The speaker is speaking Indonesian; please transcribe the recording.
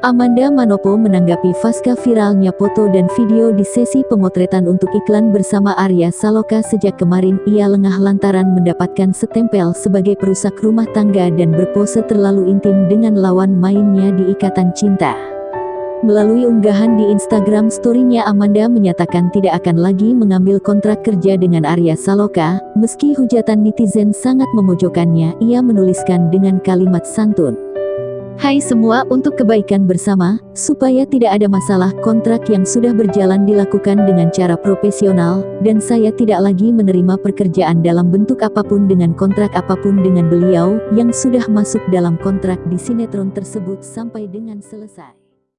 Amanda Manopo menanggapi pasca viralnya foto dan video di sesi pemotretan untuk iklan bersama Arya Saloka sejak kemarin ia lengah lantaran mendapatkan setempel sebagai perusak rumah tangga dan berpose terlalu intim dengan lawan mainnya di Ikatan Cinta. Melalui unggahan di Instagram story-nya Amanda menyatakan tidak akan lagi mengambil kontrak kerja dengan Arya Saloka, meski hujatan netizen sangat memojokkannya, ia menuliskan dengan kalimat santun. Hai semua untuk kebaikan bersama, supaya tidak ada masalah kontrak yang sudah berjalan dilakukan dengan cara profesional, dan saya tidak lagi menerima pekerjaan dalam bentuk apa pun dengan kontrak apa pun dengan beliau, yang sudah masuk dalam kontrak di sinetron tersebut sampai dengan selesai.